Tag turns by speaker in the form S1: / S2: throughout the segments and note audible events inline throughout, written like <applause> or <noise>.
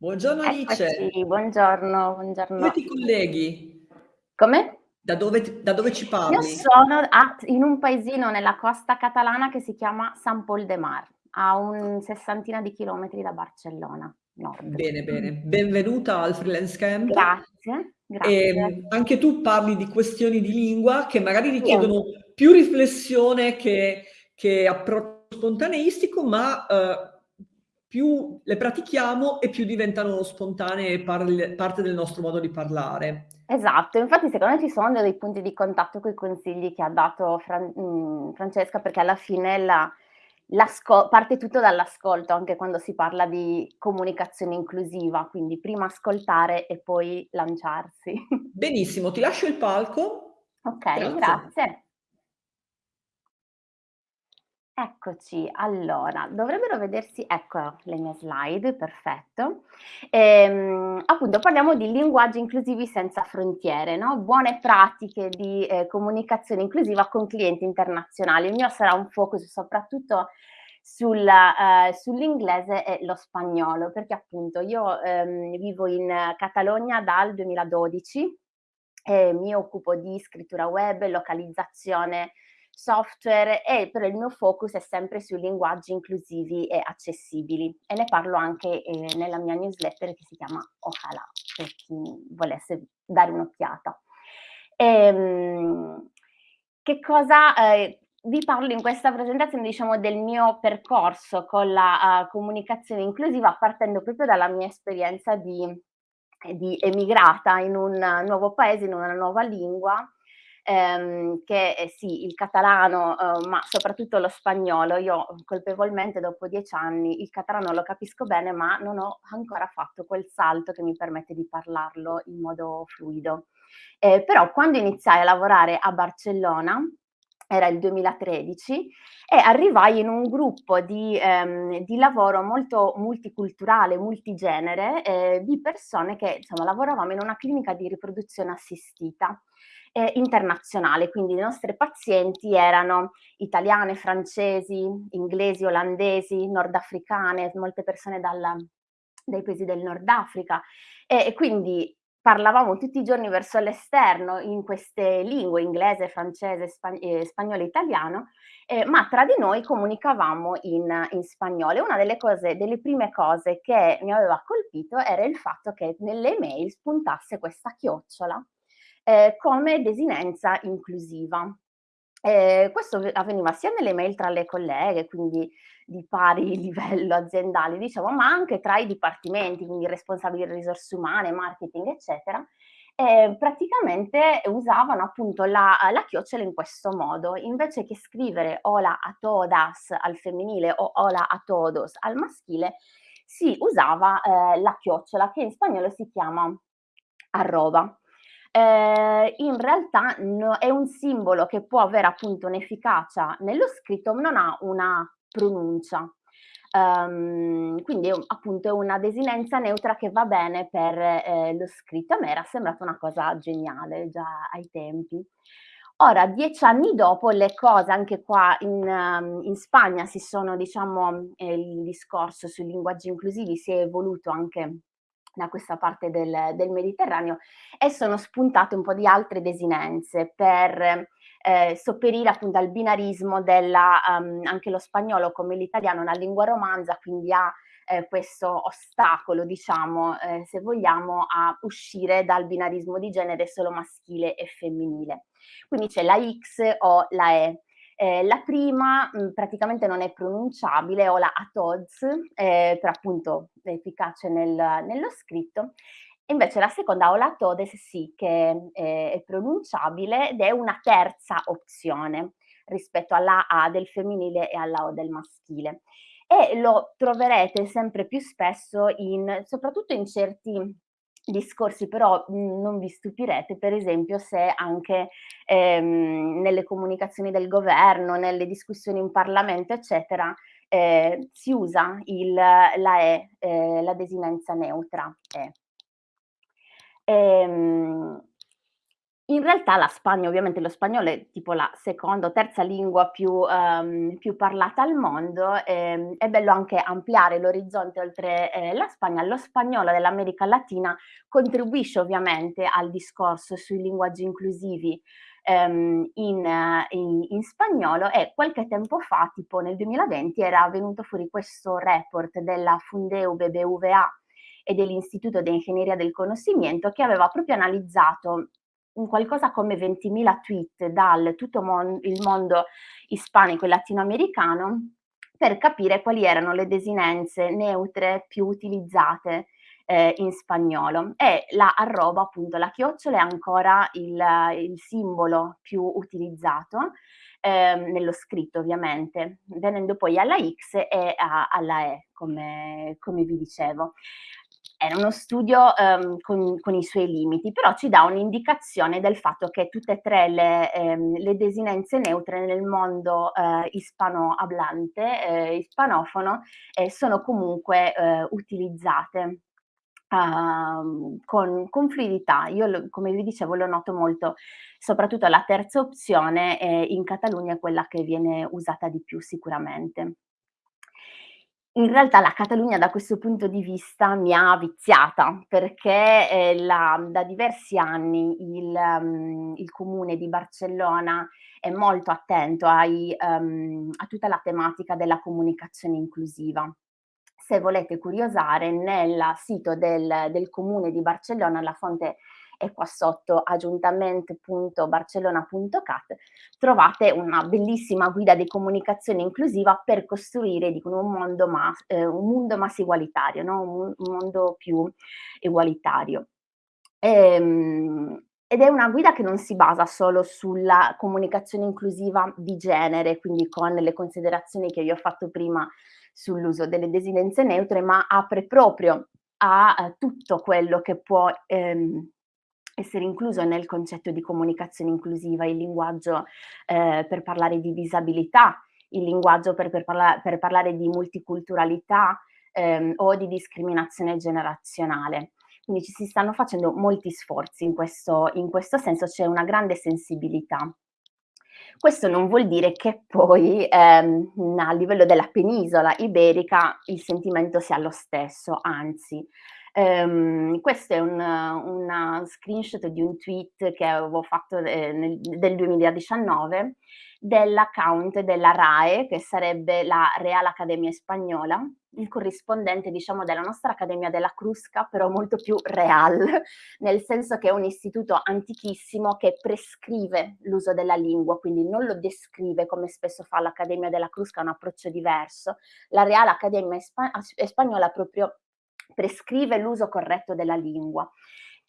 S1: Buongiorno Alice.
S2: Eccoci, buongiorno, buongiorno.
S1: ti colleghi?
S2: Come?
S1: Da dove da dove ci
S2: Io
S1: parli?
S2: sono a in un paesino nella costa catalana che si chiama Sant Pol de Mar, a un sessantina di chilometri da Barcellona, nord.
S1: Bene, bene. Benvenuta al Freelance Camp.
S2: Grazie, grazie.
S1: Ehm, anche tu parli di questioni di lingua che magari richiedono più riflessione che che approccio spontaneistico, ma, uhm, più le pratichiamo e più diventano spontanee e parl parte del nostro modo di parlare.
S2: Esatto, infatti secondo me ci sono dei punti di contatto coi consigli che ha dato Fran mhmm, Francesca, perché alla fine la parte tutto dall'ascolto, anche quando si parla di comunicazione inclusiva, quindi prima ascoltare e poi lanciarsi. <laughs>
S1: Benissimo, ti lascio il palco.
S2: Okay,
S1: Grazie.
S2: grazie. Eccoci, allora dovrebbero vedersi ecco le mie slide, perfetto. Ehm, appunto parliamo di linguaggi inclusivi senza frontiere, no, buone pratiche di, ehm, comunicazione inclusiva con clienti internazionali. Il mio sarà un focus soprattutto sul ehm, sull'inglese e lo spagnolo, perché appunto io, ehm, vivo in Catalogna dal 2012 e mi occupo di scrittura web, localizzazione software e però il mio focus è sempre sui linguaggi inclusivi e accessibili e ne parlo anche, ehm, nella mia newsletter che si chiama Ojalá, per chi volesse dare un'occhiata. Ehm, che cosa ehm, vi parlo in questa presentazione, diciamo, del mio percorso con la, uhm, comunicazione inclusiva, partendo proprio dalla mia esperienza di di emigrata in un nuovo paese, in una nuova lingua, ehm, che è sì, il catalano, uhm, ma soprattutto lo spagnolo. Io colpevolmente dopo 10 anni il catalano lo capisco bene, ma non ho ancora fatto quel salto che mi permette di parlarlo in modo fluido. Ehm, però quando iniziai a lavorare a Barcellona, era il 2013, e arrivai in un gruppo di ehm, di lavoro molto multiculturale, multigenere, ehm, di persone che insomma lavoravamo in una clinica di riproduzione assistita, ehm, internazionale, quindi le nostre pazienti erano italiane, francesi, inglesi, olandesi, nordafricane, molte persone dal dai paesi del Nord Africa e e quindi parlavamo tutti i giorni verso l'esterno in queste lingue, inglese, francese, spa ehm, spagnolo e italiano, ehm, ma tra di noi comunicavamo in in spagnolo. E una delle cose delle prime cose che mi aveva colpito era il fatto che nelle email spuntasse questa chiocciola, ehm, come desinenza inclusiva. Ehm, questo avveniva sia nelle mail tra le colleghe, quindi di pari <laughs> livello aziendale diciamo, ma anche tra i dipartimenti, quindi responsabili delle risorse umane, marketing, eccetera, e praticamente usavano appunto la la chiocciola in questo modo. Invece che scrivere hola a todas al femminile o hola a todos al maschile, si usava, ehm, la chiocciola che in spagnolo si chiama arroba. Ehm, in realtà no è un simbolo che può avere appunto un'efficacia nello scritto, ma non ha una pronuncia. Uhm, quindi appunto è una desinenza neutra che va bene per, ehm, lo scritto. A me era sembrata una cosa geniale già ai tempi. Ora 10 anni dopo le cose anche qua in in Spagna si sono diciamo ehm, il discorso sui linguaggi inclusivi si è evoluto anche da questa parte del del Mediterraneo e sono spuntate un po' di altre desinenze per, ehm, sopperire appunto al binarismo della uhm, anche lo spagnolo come l'italiano è una lingua romanza, quindi ha, ehm, questo ostacolo diciamo, ehm, se vogliamo, a uscire dal binarismo di genere solo maschile e femminile. Quindi c'è la X o la E. Ehm, la prima, mhmm, praticamente non è pronunciabile, hola a tods, ehm, però appunto efficace nel nello scritto. Invece la seconda, hola a todes, sì che è è pronunciabile ed è una terza opzione rispetto alla A del femminile e alla O del maschile. E lo troverete sempre più spesso in soprattutto in certi discorsi, però, mhmm, non vi stupirete per esempio se anche, ehm, nelle comunicazioni del governo, nelle discussioni in Parlamento, eccetera, ehm, si usa il la E, ehm, la desinenza neutra E. Ehm in realtà la Spagna, ovviamente lo spagnolo è tipo la seconda o terza lingua più, um, più parlata al mondo, ehm, è bello anche ampliare l'orizzonte oltre eh, la Spagna. Lo spagnolo dell'America Latina contribuisce ovviamente al discorso sui linguaggi inclusivi ehm, in, in, in, spagnolo e qualche tempo fa, tipo nel 2020, era venuto fuori questo report della Fundeu BBVA e dell'Istituto di Ingegneria del Conoscimento che aveva proprio analizzato qualcosa come 20.000 tweet dal tutto mon il mondo ispanico e latinoamericano per capire quali erano le desinenze neutre più utilizzate eh, in spagnolo. E la arroba appunto la chiocciola è ancora il, il simbolo più utilizzato eh, nello scritto ovviamente venendo poi alla X e a, alla E come, come vi dicevo era uno studio um, con, con, i suoi limiti, però ci dà un'indicazione del fatto che tutte e tre le, ehm, le desinenze neutre nel mondo eh, ispanohablante, eh, ispanofono, eh, sono comunque eh, utilizzate. Uh, con, con, fluidità. Io, come vi dicevo, lo noto molto, soprattutto la terza opzione eh, in Catalogna è quella che viene usata di più sicuramente in realtà la Catalogna da questo punto di vista mi ha viziata perché eh, la, da diversi anni il, um, il, comune di Barcellona è molto attento ai, um, a tutta la tematica della comunicazione inclusiva. Se volete curiosare, nel sito del, del comune di Barcellona, la fonte e qua sotto aggiuntament.barcellona.cat trovate una bellissima guida di comunicazione inclusiva per costruire dicono, un, mondo mas, eh, un mondo más igualitario, no? un, un, mondo più egualitario. Ehm, ed è una guida che non si basa solo sulla comunicazione inclusiva di genere, quindi con le considerazioni che vi ho fatto prima sull'uso delle desinenze neutre, ma apre proprio a, a tutto quello che può ehm, essere incluso nel concetto di comunicazione inclusiva, il linguaggio eh, per parlare di disabilità, il linguaggio per, per, parla per parlare di multiculturalità ehm, o di discriminazione generazionale. Quindi ci si stanno facendo molti sforzi in questo, in questo senso, c'è una grande sensibilità. Questo non vuol dire che poi ehm, a livello della penisola iberica il sentimento sia lo stesso, anzi Um, questo è un una screenshot di un tweet che avevo fatto eh, nel, del 2019 dell'account della RAE, che sarebbe la Real Academia Spagnola, il corrispondente diciamo della nostra Accademia della Crusca, però molto più real, <laughs> nel senso che è un istituto antichissimo che prescrive l'uso della lingua, quindi non lo descrive come spesso fa l'Accademia della Crusca, un approccio diverso. La Real Academia Spagnola proprio prescrive l'uso corretto della lingua.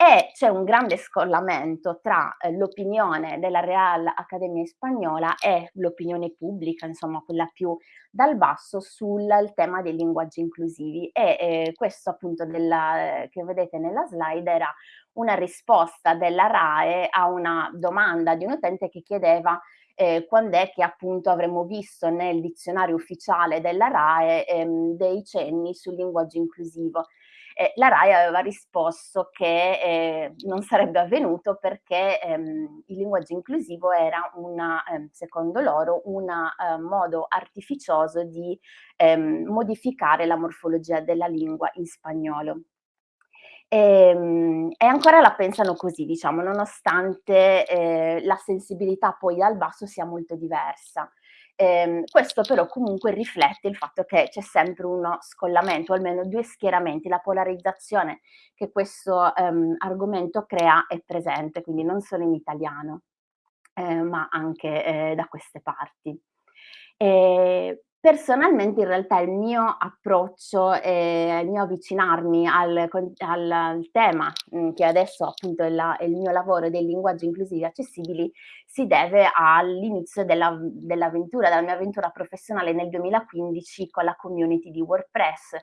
S2: E c'è un grande scollamento tra eh, l'opinione della Real Accademia Spagnola e l'opinione pubblica, insomma quella più dal basso, sul tema dei linguaggi inclusivi. E eh, questo appunto della, che vedete nella slide era una risposta della RAE a una domanda di un utente che chiedeva eh, quando è che appunto avremmo visto nel dizionario ufficiale della RAE ehm, dei cenni sul linguaggio inclusivo. Eh, la RAI aveva risposto che eh, non sarebbe avvenuto perché ehm, il linguaggio inclusivo era, una, eh, secondo loro, un eh, modo artificioso di ehm, modificare la morfologia della lingua in spagnolo. E, ehm, e, ancora la pensano così, diciamo, nonostante eh, la sensibilità poi dal basso sia molto diversa. Eh, questo però comunque riflette il fatto che c'è sempre uno scollamento, almeno due schieramenti, la polarizzazione che questo ehm, argomento crea è presente, quindi non solo in italiano, eh, ma anche eh, da queste parti. E Personalmente in realtà il mio approccio, ehm, il mio avvicinarmi al al al tema, mhmm, che adesso appunto è la è il mio lavoro dei linguaggi inclusivi accessibili, si deve all'inizio della dell'avventura, della mia avventura professionale nel 2015 con la community di WordPress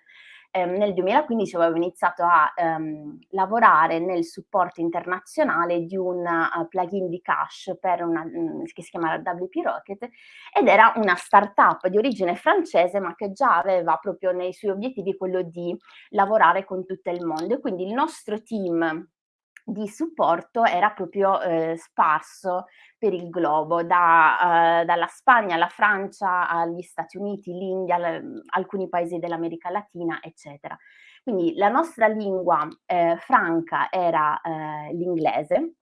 S2: ehm, nel 2015 avevo iniziato a ehm, lavorare nel supporto internazionale di un uh, plugin di cache una, mh, mm, che si chiama WP Rocket ed era una startup di origine francese ma che già aveva proprio nei suoi obiettivi quello di lavorare con tutto il mondo. E quindi il nostro team di supporto era proprio eh, sparso per il globo, da, eh, dalla Spagna alla Francia, agli Stati Uniti, l'India, alcuni paesi dell'America Latina, eccetera. Quindi la nostra lingua eh, franca era eh, l'inglese,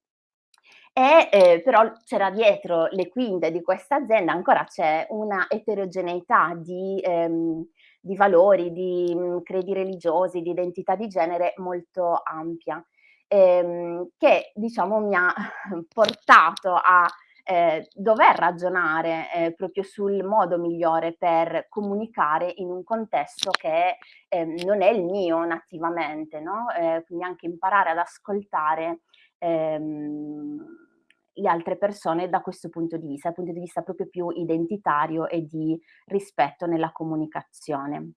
S2: e eh, però c'era dietro le quinte di questa azienda ancora c'è una eterogeneità di, ehm, di valori, di mh, mm, credi religiosi, di identità di genere molto ampia, ehm, che diciamo mi ha <laughs> portato a eh, dover ragionare eh, proprio sul modo migliore per comunicare in un contesto che eh, non è il mio nativamente, no? Eh, quindi anche imparare ad ascoltare ehm, le altre persone da questo punto di vista, dal punto di vista proprio più identitario e di rispetto nella comunicazione.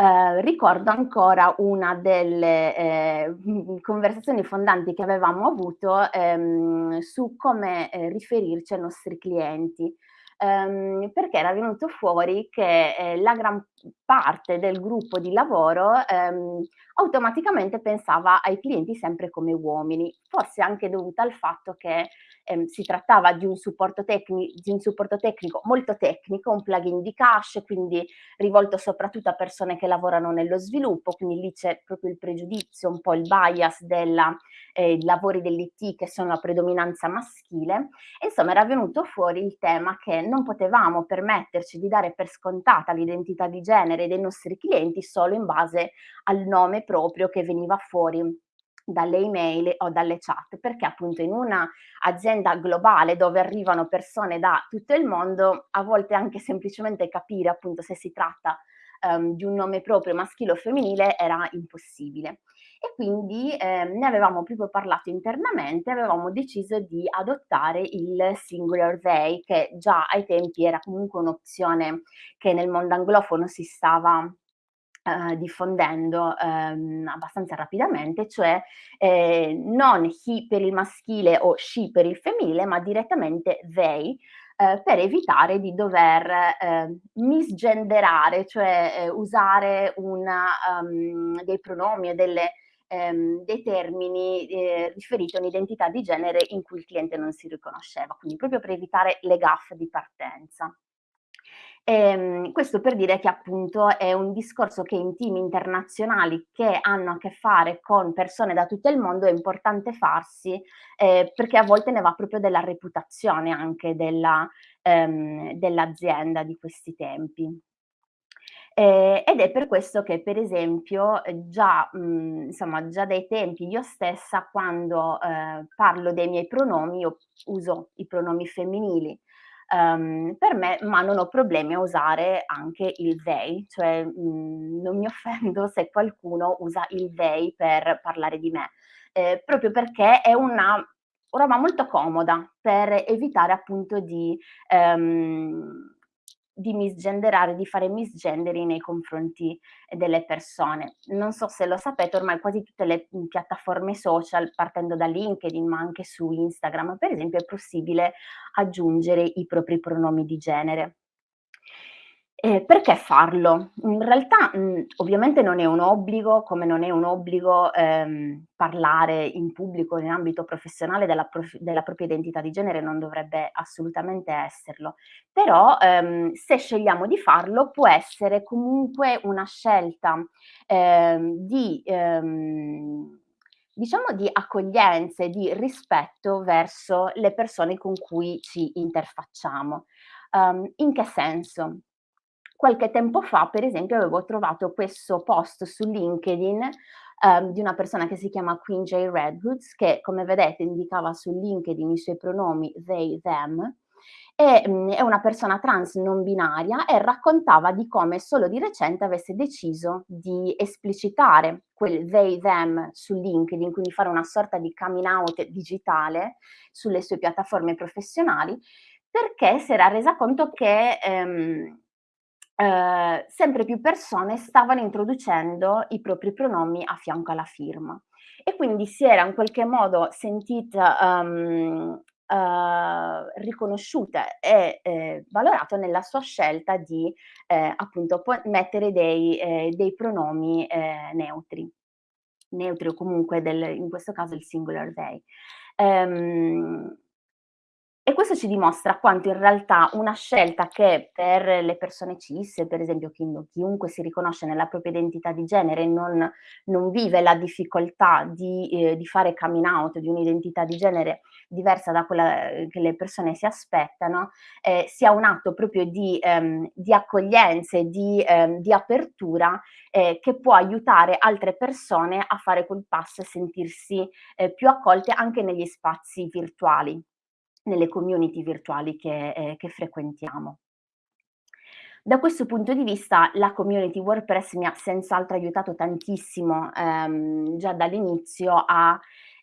S2: Eh, ricordo ancora una delle eh, conversazioni fondanti che avevamo avuto ehm, su come eh, riferirci ai nostri clienti. Ehm, perché era venuto fuori che eh, la gran parte del gruppo di lavoro ehm, automaticamente pensava ai clienti sempre come uomini, forse anche dovuta al fatto che ehm, si trattava di un, di un supporto tecnico molto tecnico, un plugin di cache, quindi rivolto soprattutto a persone che lavorano nello sviluppo, quindi lì c'è proprio il pregiudizio, un po' il bias dei eh, lavori dell'IT che sono a predominanza maschile. Insomma era venuto fuori il tema che non potevamo permetterci di dare per scontata l'identità di genere dei nostri clienti solo in base al nome proprio che veniva fuori dalle email o dalle chat, perché appunto in una azienda globale dove arrivano persone da tutto il mondo, a volte anche semplicemente capire appunto se si tratta um, di un nome proprio maschile o femminile era impossibile. E quindi eh, ne avevamo proprio parlato internamente, avevamo deciso di adottare il singular they, che già ai tempi era comunque un'opzione che nel mondo anglofono si stava Uh, diffondendo um, abbastanza rapidamente, cioè eh, non he per il maschile o she per il femminile, ma direttamente they, eh, per evitare di dover eh, misgenderare, cioè eh, usare una, um, dei pronomi e delle, um, dei termini eh, riferiti a un'identità di genere in cui il cliente non si riconosceva, quindi proprio per evitare le gaffe di partenza. Ehm, questo per dire che appunto è un discorso che in team internazionali che hanno a che fare con persone da tutto il mondo è importante farsi eh, perché a volte ne va proprio della reputazione anche della, ehm, dell'azienda di questi tempi. Eh, ed è per questo che per esempio già, mh, insomma, già dai tempi io stessa quando eh, parlo dei miei pronomi, io uso i pronomi femminili, um, per me, ma non ho problemi a usare anche il they, cioè mh, mhmm, non mi <laughs> offendo se qualcuno usa il they per parlare di me, eh, proprio perché è una roba molto comoda per evitare appunto di um, di misgenderare, di fare misgendering nei confronti delle persone. Non so se lo sapete, ormai quasi tutte le piattaforme social, partendo da LinkedIn, ma anche su Instagram, per esempio, è possibile aggiungere i propri pronomi di genere. Eh, perché farlo? In realtà, mh, ovviamente non è un obbligo, come non è un obbligo ehm, parlare in pubblico in ambito professionale della, prof della, propria identità di genere, non dovrebbe assolutamente esserlo. Però ehm, se scegliamo di farlo può essere comunque una scelta ehm, di ehm, diciamo di accoglienza e di rispetto verso le persone con cui ci interfacciamo. Um, in che senso? Qualche tempo fa, per esempio, avevo trovato questo post su LinkedIn um, di una persona che si chiama Queen J. Redwoods, che come vedete indicava su LinkedIn i suoi pronomi they, them, e, um, è una persona trans non binaria e raccontava di come solo di recente avesse deciso di esplicitare quel they, them su LinkedIn, quindi fare una sorta di coming out digitale sulle sue piattaforme professionali, perché si era resa conto che um, eh, sempre più persone stavano introducendo i propri pronomi a fianco alla firma e quindi si era in qualche modo sentita um, uh, riconosciuta e eh, valorata nella sua scelta di eh, appunto mettere dei, eh, dei pronomi eh, neutri. neutri o comunque del, in questo caso il singular they. Um, e questo ci dimostra quanto in realtà una scelta che per le persone cis, per esempio chiunque si riconosce nella propria identità di genere non, non vive la difficoltà di, eh, di, fare coming out di un'identità di genere diversa da quella eh, che le persone si aspettano, eh, sia un atto proprio di, ehm, di accoglienza e di, ehm, di apertura eh, che può aiutare altre persone a fare quel passo e sentirsi eh, più accolte anche negli spazi virtuali nelle community virtuali che, eh, che frequentiamo. Da questo punto di vista la community WordPress mi ha senz'altro aiutato tantissimo ehm, già dall'inizio a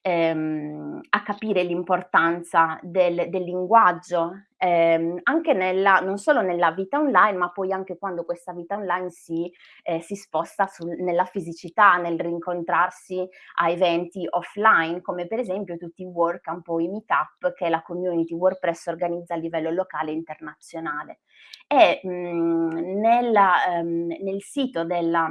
S2: ehm, a capire l'importanza del, del, linguaggio, ehm, anche nella, non solo nella vita online, ma poi anche quando questa vita online si, eh, si sposta sul, nella fisicità, nel rincontrarsi a eventi offline, come per esempio tutti i workcamp o i meetup che la community WordPress organizza a livello locale e internazionale. E mh, nella, ehm, nel sito della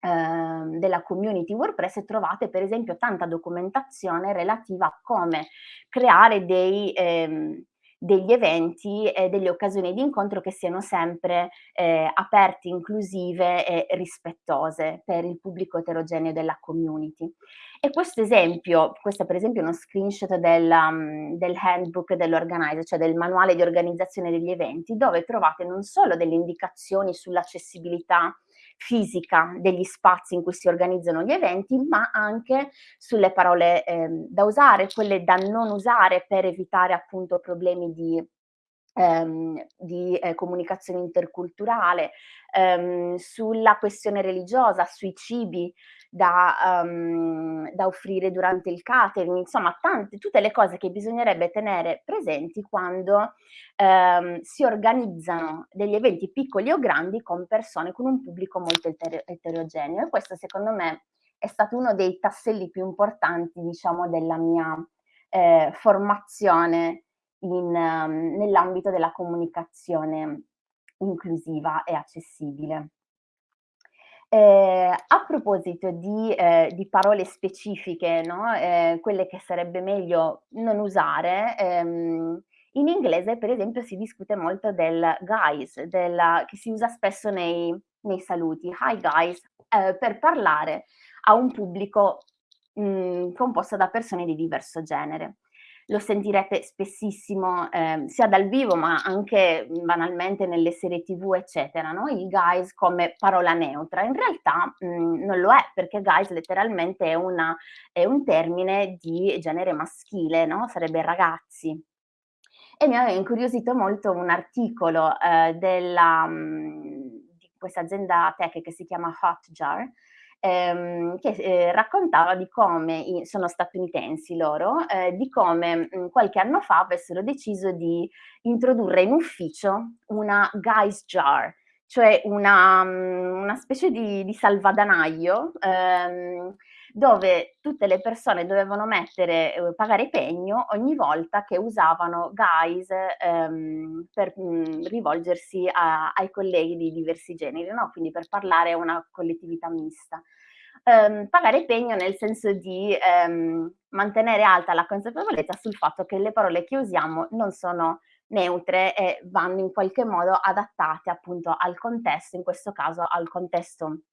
S2: della community WordPress trovate per esempio tanta documentazione relativa a come creare dei, ehm, degli eventi e delle occasioni di incontro che siano sempre eh, aperte, inclusive e rispettose per il pubblico eterogeneo della community. E questo esempio, questo è per esempio uno screenshot del, um, del handbook dell'organizer, cioè del manuale di organizzazione degli eventi, dove trovate non solo delle indicazioni sull'accessibilità fisica degli spazi in cui si organizzano gli eventi, ma anche sulle parole eh, da usare, quelle da non usare per evitare appunto problemi di ehm, di eh, comunicazione interculturale, ehm, sulla questione religiosa, sui cibi da, um, da, offrire durante il catering, insomma tante, tutte le cose che bisognerebbe tenere presenti quando ehm, si organizzano degli eventi piccoli o grandi con persone, con un pubblico molto eter eterogeneo e questo secondo me è stato uno dei tasselli più importanti diciamo della mia eh, formazione um, nell'ambito della comunicazione inclusiva e accessibile. Eh, a proposito di, eh, di, parole specifiche, no? eh, quelle che sarebbe meglio non usare, ehm, in inglese per esempio si discute molto del guys, della, che si usa spesso nei, nei saluti, hi guys, eh, per parlare a un pubblico mh, mm, composto da persone di diverso genere lo sentirete spessissimo eh, sia dal vivo ma anche banalmente nelle serie tv eccetera, no? il guys come parola neutra, in realtà mh, non lo è perché guys letteralmente è, una, è un termine di genere maschile, no? sarebbe ragazzi. E mi aveva incuriosito molto un articolo eh, della, mh, di questa azienda tech che si chiama Hotjar, ehm, che eh, raccontava di come, sono statunitensi loro, eh, di come mh, qualche anno fa avessero deciso di introdurre in ufficio una guys jar, cioè una, una specie di, di salvadanaio ehm, dove tutte le persone dovevano mettere, eh, pagare pegno ogni volta che usavano guys ehm, per mh, mm, rivolgersi a, ai colleghi di diversi generi, no? quindi per parlare a una collettività mista. Um, pagare pegno nel senso di um, mantenere alta la consapevolezza sul fatto che le parole che usiamo non sono neutre e vanno in qualche modo adattate appunto al contesto, in questo caso al contesto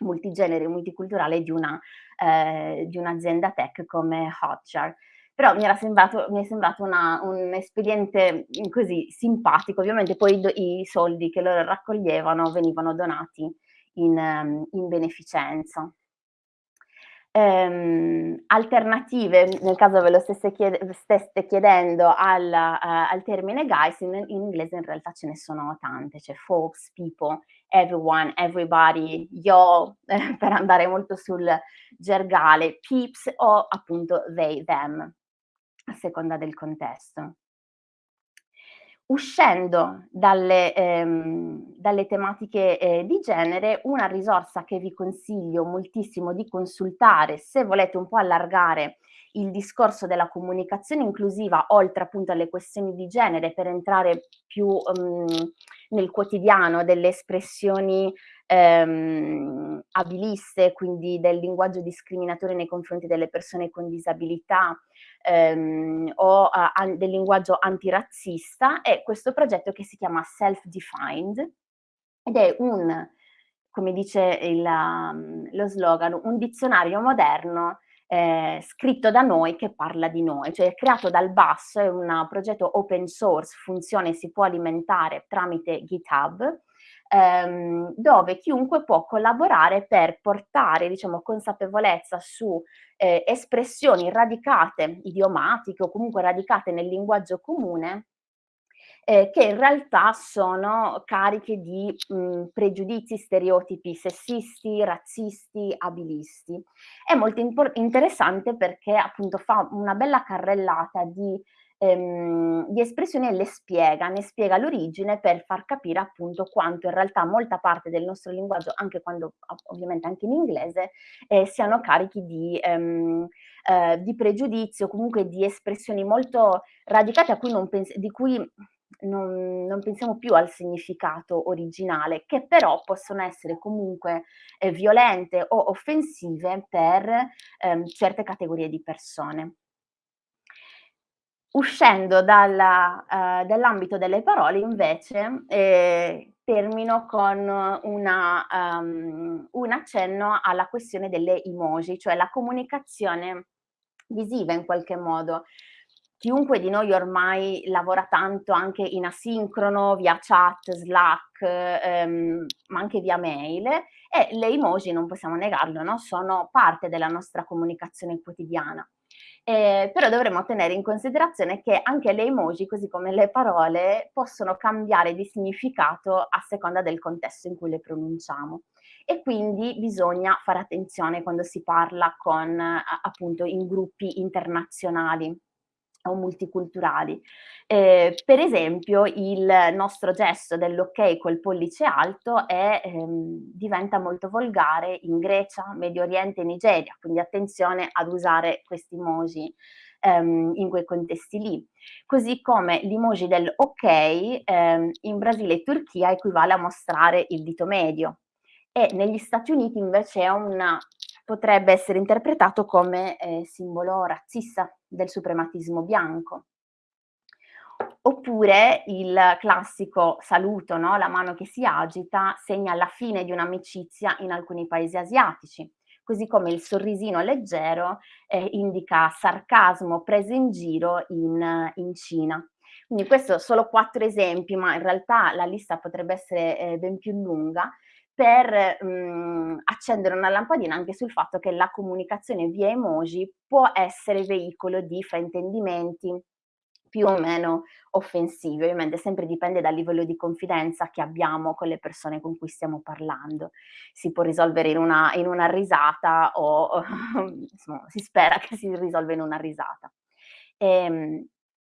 S2: multigenere, multiculturale di, eh, un'azienda tech come Hotjar. Però mi, era sembrato, mi è sembrato una, un espediente così simpatico, ovviamente poi i, i soldi che loro raccoglievano venivano donati in, ehm, in beneficenza. Ehm, alternative, nel caso ve lo stesse, chied stesse chiedendo al, uh, al, termine guys, in, in, inglese in realtà ce ne sono tante, c'è folks, people, everyone, everybody, yo, eh, per andare molto sul gergale, peeps o appunto they, them, a seconda del contesto. Uscendo dalle, ehm, dalle tematiche eh, di genere, una risorsa che vi consiglio moltissimo di consultare se volete un po' allargare il discorso della comunicazione inclusiva oltre appunto alle questioni di genere per entrare più um, nel quotidiano delle espressioni ehm, abiliste, quindi del linguaggio discriminatorio nei confronti delle persone con disabilità ehm, o uh, del linguaggio antirazzista, è questo progetto che si chiama Self-Defined ed è un, come dice il, um, lo slogan, un dizionario moderno eh, scritto da noi che parla di noi, cioè creato dal basso, è un progetto open source, funzione si può alimentare tramite GitHub, ehm, dove chiunque può collaborare per portare diciamo, consapevolezza su eh, espressioni radicate, idiomatiche o comunque radicate nel linguaggio comune eh, che in realtà sono cariche di mh, pregiudizi, stereotipi sessisti, razzisti, abilisti. È molto interessante perché appunto fa una bella carrellata di ehm, di espressioni e le spiega, ne spiega l'origine per far capire appunto quanto in realtà molta parte del nostro linguaggio, anche quando ovviamente anche in inglese, eh, siano carichi di, ehm, eh, di pregiudizio, comunque di espressioni molto radicate cui di cui non, non, pensiamo più al significato originale, che però possono essere comunque eh, violente o offensive per ehm, certe categorie di persone. Uscendo uh, dall'ambito delle parole invece eh, termino con una, um, un accenno alla questione delle emoji, cioè la comunicazione visiva in qualche modo. Chiunque di noi ormai lavora tanto anche in asincrono, via chat, Slack, ehm, ma anche via mail e le emoji, non possiamo negarlo, no? sono parte della nostra comunicazione quotidiana. Eh, però dovremmo tenere in considerazione che anche le emoji, così come le parole, possono cambiare di significato a seconda del contesto in cui le pronunciamo. E quindi bisogna fare attenzione quando si parla con, appunto, in gruppi internazionali o multiculturali. Eh, per esempio il nostro gesto dell'ok col pollice alto è, ehm, diventa molto volgare in Grecia, Medio Oriente e Nigeria, quindi attenzione ad usare questi emoji ehm, in quei contesti lì. Così come l'emoji del ok ehm, in Brasile e Turchia equivale a mostrare il dito medio e negli Stati Uniti invece una potrebbe essere interpretato come eh, simbolo razzista del suprematismo bianco. Oppure il classico saluto, no? la mano che si agita, segna la fine di un'amicizia in alcuni paesi asiatici, così come il sorrisino leggero eh, indica sarcasmo preso in giro in, in Cina. Quindi questo solo quattro esempi, ma in realtà la lista potrebbe essere eh, ben più lunga, per mh, mhmm, accendere una lampadina anche sul fatto che la comunicazione via emoji può essere veicolo di fraintendimenti più o meno offensivi, ovviamente sempre dipende dal livello di confidenza che abbiamo con le persone con cui stiamo parlando. Si può risolvere in una, in una risata o <laughs> insomma, si spera che si risolva in una risata. E, ehm,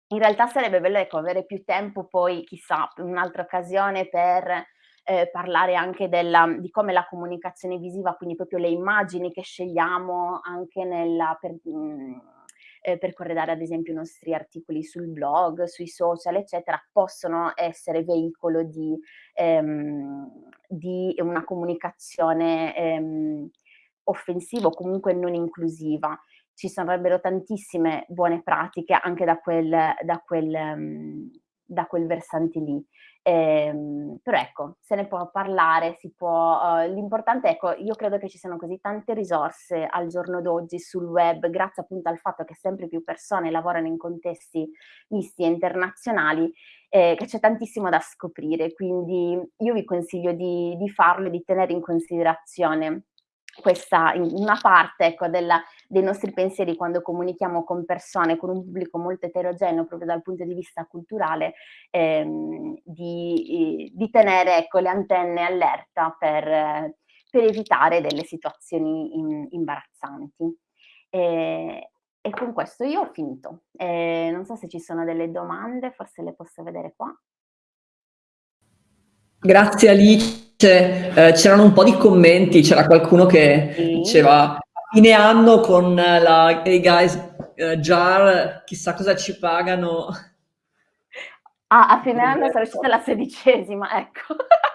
S2: in realtà sarebbe bello ecco, avere più tempo poi, chissà, in un'altra occasione per eh, parlare anche della, di come la comunicazione visiva, quindi proprio le immagini che scegliamo anche nella, per, mh, mm, eh, per corredare ad esempio i nostri articoli sul blog, sui social, eccetera, possono essere veicolo di, ehm, di una comunicazione ehm, offensiva o comunque non inclusiva. Ci sarebbero tantissime buone pratiche anche da quel, da quel, um, da quel versante lì. Ehm, però ecco, se ne può parlare, si può, uh, l'importante ecco, io credo che ci siano così tante risorse al giorno d'oggi sul web, grazie appunto al fatto che sempre più persone lavorano in contesti misti e internazionali, eh, che c'è tantissimo da scoprire, quindi io vi consiglio di, di farlo e di tenere in considerazione questa, una parte ecco, della, dei nostri pensieri quando comunichiamo con persone, con un pubblico molto eterogeneo proprio dal punto di vista culturale, ehm, di, di, tenere ecco, le antenne allerta per, per evitare delle situazioni in, imbarazzanti. E, e, con questo io ho finito. E non so se ci sono delle domande, forse le posso vedere qua.
S1: Grazie Alice. Eh, c'erano un po' di commenti, c'era qualcuno che diceva a fine anno con la Hey Guys uh, Jar, chissà cosa ci pagano.
S2: Ah, a fine anno sarà uscita la sedicesima, ecco. <laughs>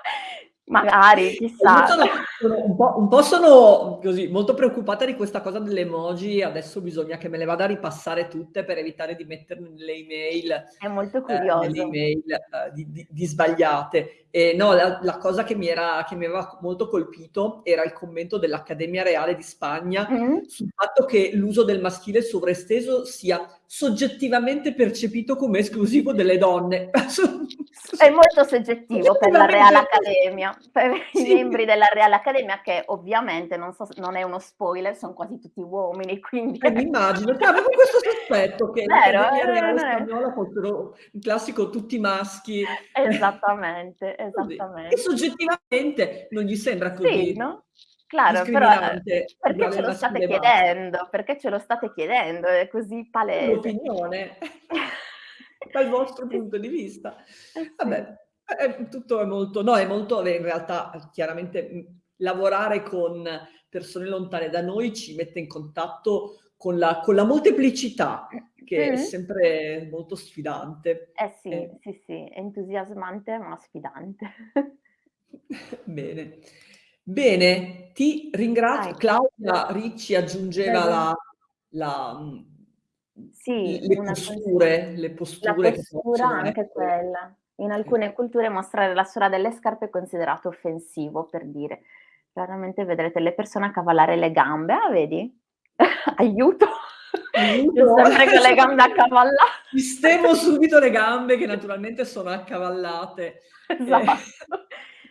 S2: Magari, chissà. <laughs>
S1: Sono un po' un po' sono così, molto preoccupata di questa cosa delle emoji, adesso bisogna che me le vada a ripassare tutte per evitare di mettermi nelle email
S2: È molto
S1: ehm, nelle
S2: curioso.
S1: email, ehm, di di di sbagliate. E no, la la cosa che mi era che mi aveva molto colpito era il commento dell'Accademia Reale di Spagna
S2: Mh.
S1: sul fatto che l'uso del maschile sovraesteso sia soggettivamente percepito come esclusivo delle donne. <laughs>
S2: È molto soggettivo per la Real Accademia, per i
S1: sì.
S2: membri della Real Accademia che ovviamente, non so non è uno spoiler, son quasi tutti uomini, quindi
S1: Eh, mi immagino. Cioè, avevo questo sospetto che
S2: Vero? Eh,
S1: Reale
S2: non è
S1: Spagnola fossero il classico tutti maschi.
S2: Esattamente, <laughs>
S1: Così. E
S2: esattamente.
S1: soggettivamente non gli sembra
S2: Sì,
S1: così
S2: no? Claro, però,
S1: discriminante
S2: perché ce lo state chiedendo? Perché ce lo state chiedendo? È così
S1: È
S2: palese.
S1: un'opinione. <laughs> Dal vostro punto di vista.
S2: eh.
S1: Vabbè, è tutto è molto no, è molto in realtà chiaramente, mhmm, lavorare con persone lontane da noi ci mette in contatto con la con la molteplicità, che è
S2: Mh-mh.
S1: sempre molto sfidante.
S2: Eh sì,
S1: Eh.
S2: sì, sì, entusiasmante ma sfidante. <laughs>
S1: Bene. Bene, ti ringrazio.
S2: Vai.
S1: Claudia Ricci aggiungeva la la mhmm,
S2: Sì,
S1: le posture le
S2: la
S1: posture che
S2: postura anche
S1: essere
S2: quella. In alcune culture mostrare la suola delle scarpe è considerato offensivo, per dire. Raramente vedrete le persone accavallare le gambe. Ah, vedi? <laughs> Aiuto!
S1: Aiuto!
S2: sempre con le gambe accavalla <laughs>
S1: Sistemo subito le gambe che naturalmente sono accavallate. <laughs>
S2: Esatto.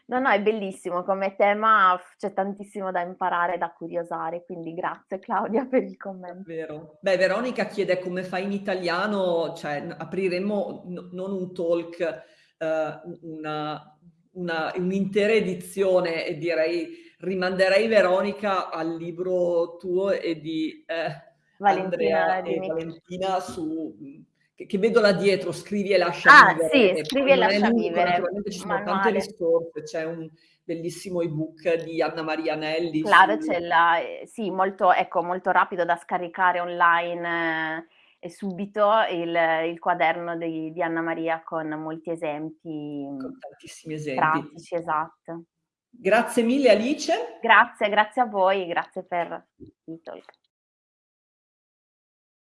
S2: No, no, è bellissimo come tema, c'è tantissimo da imparare, da curiosare, quindi grazie Claudia per il commento.
S1: Davvero. Beh, Veronica chiede come fai in italiano, cioè no non un talk, una un'intera edizione e direi rimanderei Veronica al libro tuo e di, Andrea
S2: Valentina
S1: e
S2: Dimic
S1: Valentina su mhmm, che che vedo là dietro, "Scrivi e lascia
S2: Ah,
S1: vivere",
S2: sì, "Scrivi e lascia
S1: l'unico,
S2: vivere",
S1: naturalmente ci sono tante
S2: manuale.
S1: risorse, c'è un bellissimo ebook di Anna Maria Anelli
S2: Claro,
S1: su
S2: c'è la ehm, sì, molto ecco, molto rapido da scaricare online e subito il il quaderno di di Anna Maria con molti esempi,
S1: Con
S2: mhmm,
S1: tantissimi esempi.
S2: pratici, esatto.
S1: Grazie mille Alice.
S2: Grazie, grazie a voi, grazie per il talk.